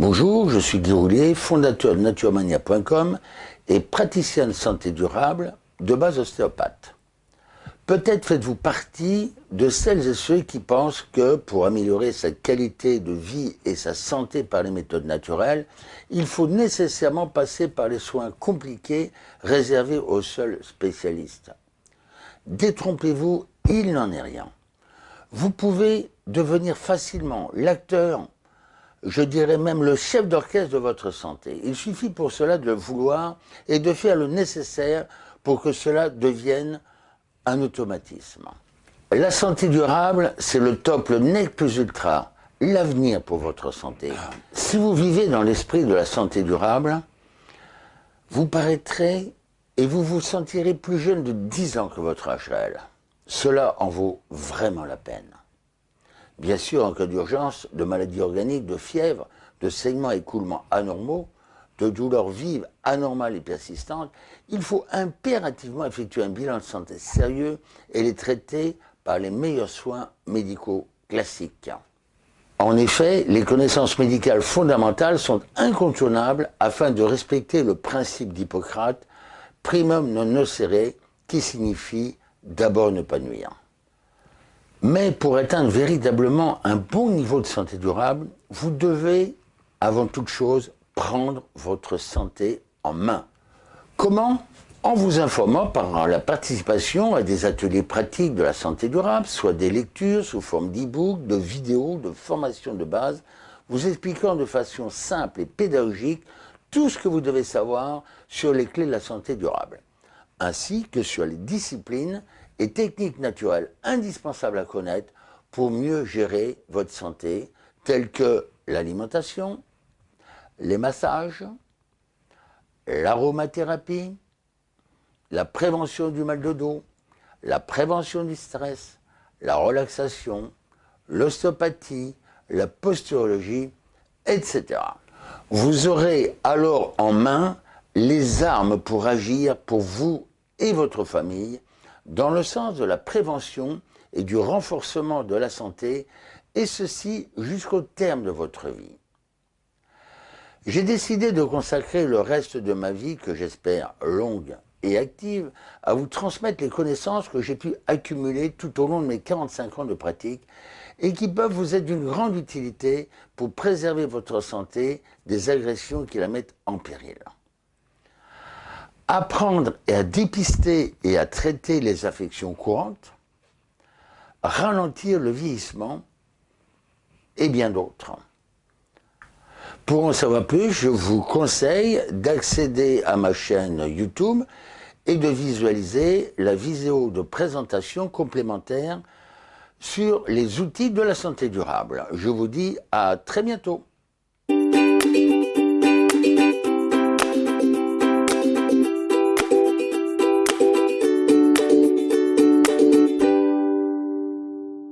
Bonjour, je suis Guy Roulier, fondateur de naturemania.com et praticien de santé durable de base ostéopathe. Peut-être faites-vous partie de celles et ceux qui pensent que pour améliorer sa qualité de vie et sa santé par les méthodes naturelles, il faut nécessairement passer par les soins compliqués réservés aux seuls spécialistes. Détrompez-vous, il n'en est rien. Vous pouvez devenir facilement l'acteur, je dirais même le chef d'orchestre de votre santé. Il suffit pour cela de vouloir et de faire le nécessaire pour que cela devienne un automatisme. La santé durable, c'est le top, le nec plus ultra, l'avenir pour votre santé. Si vous vivez dans l'esprit de la santé durable, vous paraîtrez et vous vous sentirez plus jeune de 10 ans que votre âge réel. Cela en vaut vraiment la peine. Bien sûr, en cas d'urgence, de maladies organiques, de fièvre, de saignements et écoulements anormaux, de douleurs vives, anormales et persistantes, il faut impérativement effectuer un bilan de santé sérieux et les traiter par les meilleurs soins médicaux classiques. En effet, les connaissances médicales fondamentales sont incontournables afin de respecter le principe d'Hippocrate primum non nocere, qui signifie d'abord ne pas nuire. Mais pour atteindre véritablement un bon niveau de santé durable, vous devez, avant toute chose, prendre votre santé en main. Comment? En vous informant par la participation à des ateliers pratiques de la santé durable, soit des lectures sous forme d'e-book, de vidéos, de formations de base, vous expliquant de façon simple et pédagogique tout ce que vous devez savoir sur les clés de la santé durable, ainsi que sur les disciplines et techniques naturelles indispensables à connaître pour mieux gérer votre santé, telles que l'alimentation, les massages, l'aromathérapie, la prévention du mal de dos, la prévention du stress, la relaxation, l'ostéopathie, la posturologie, etc. Vous aurez alors en main les armes pour agir pour vous et votre famille dans le sens de la prévention et du renforcement de la santé, et ceci jusqu'au terme de votre vie. J'ai décidé de consacrer le reste de ma vie, que j'espère longue et active, à vous transmettre les connaissances que j'ai pu accumuler tout au long de mes 45 ans de pratique et qui peuvent vous être d'une grande utilité pour préserver votre santé des agressions qui la mettent en péril. Apprendre à dépister et à traiter les affections courantes, ralentir le vieillissement et bien d'autres. Pour en savoir plus, je vous conseille d'accéder à ma chaîne YouTube et de visualiser la vidéo de présentation complémentaire sur les outils de la santé durable. Je vous dis à très bientôt.